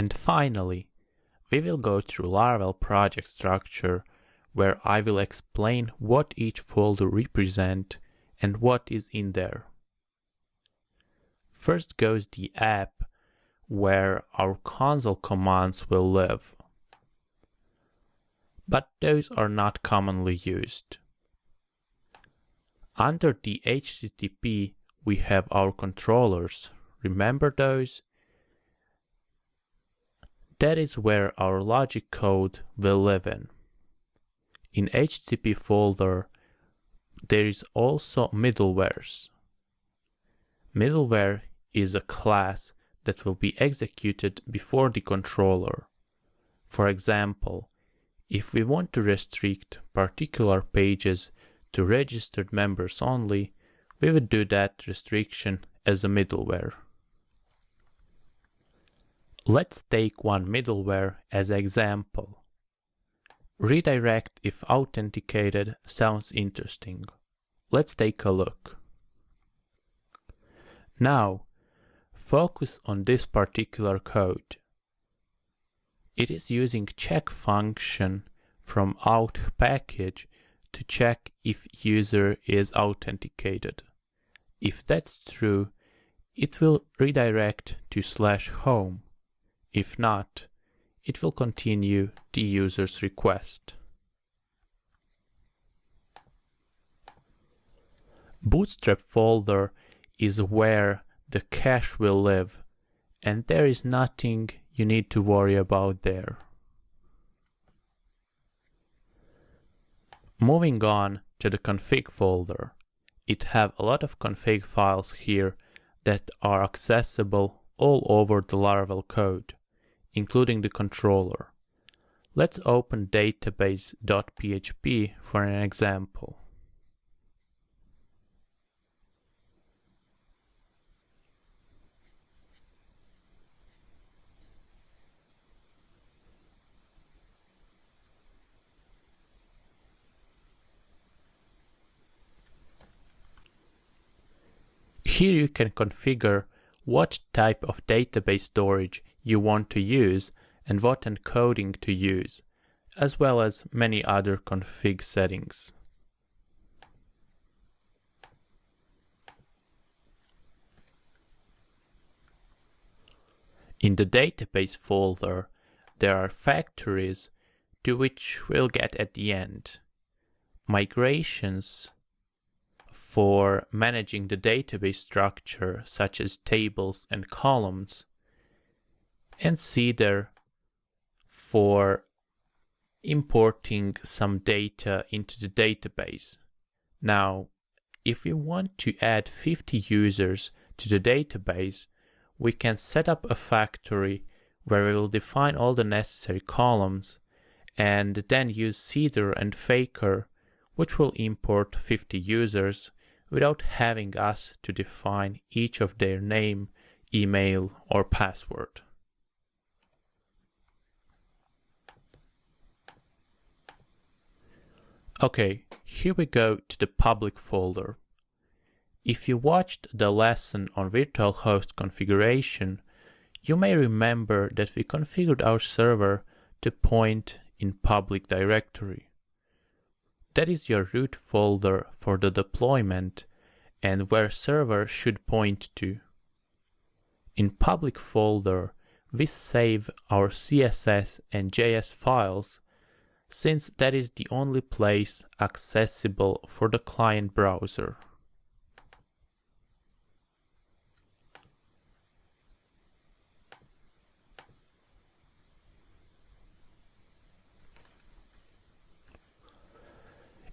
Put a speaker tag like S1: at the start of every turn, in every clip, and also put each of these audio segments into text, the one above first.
S1: And finally, we will go through Laravel project structure where I will explain what each folder represent and what is in there. First goes the app where our console commands will live. But those are not commonly used. Under the HTTP, we have our controllers. Remember those? That is where our logic code will live in. In HTTP folder, there is also middlewares. Middleware is a class that will be executed before the controller. For example, if we want to restrict particular pages to registered members only, we would do that restriction as a middleware. Let's take one middleware as example. Redirect if authenticated sounds interesting. Let's take a look. Now, focus on this particular code. It is using check function from auth package to check if user is authenticated. If that's true, it will redirect to slash home. If not, it will continue the user's request. Bootstrap folder is where the cache will live and there is nothing you need to worry about there. Moving on to the config folder, it have a lot of config files here that are accessible all over the Laravel code including the controller. Let's open database.php for an example. Here you can configure what type of database storage you want to use and what encoding to use, as well as many other config settings. In the database folder, there are factories to which we'll get at the end. Migrations for managing the database structure such as tables and columns and Seeder for importing some data into the database. Now, if we want to add 50 users to the database, we can set up a factory where we will define all the necessary columns and then use Seeder and Faker, which will import 50 users without having us to define each of their name, email, or password. Okay, here we go to the public folder. If you watched the lesson on virtual host configuration, you may remember that we configured our server to point in public directory. That is your root folder for the deployment and where server should point to. In public folder, we save our CSS and JS files since that is the only place accessible for the client browser.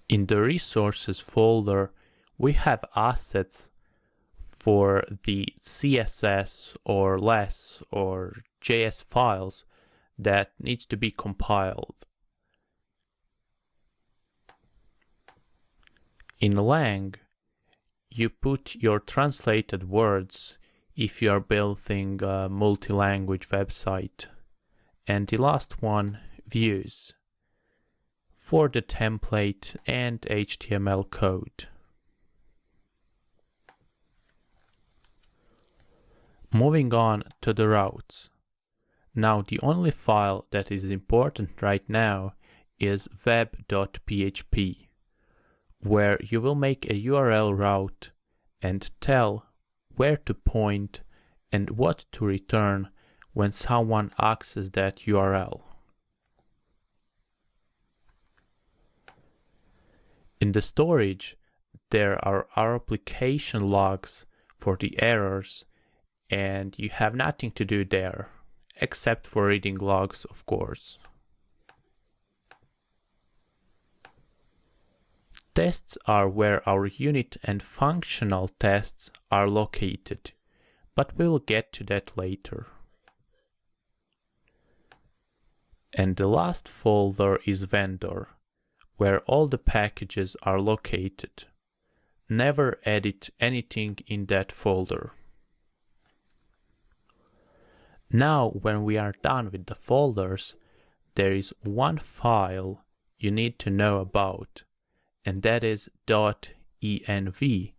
S1: In the resources folder, we have assets for the CSS or less or JS files that needs to be compiled. In Lang, you put your translated words if you are building a multi-language website. And the last one, views, for the template and HTML code. Moving on to the routes. Now the only file that is important right now is web.php, where you will make a URL route and tell where to point and what to return when someone accesses that URL. In the storage, there are our application logs for the errors and you have nothing to do there, except for reading logs, of course. Tests are where our unit and functional tests are located, but we'll get to that later. And the last folder is vendor, where all the packages are located. Never edit anything in that folder. Now when we are done with the folders, there is one file you need to know about, and that is .env,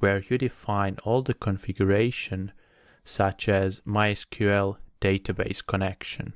S1: where you define all the configuration such as MySQL database connection.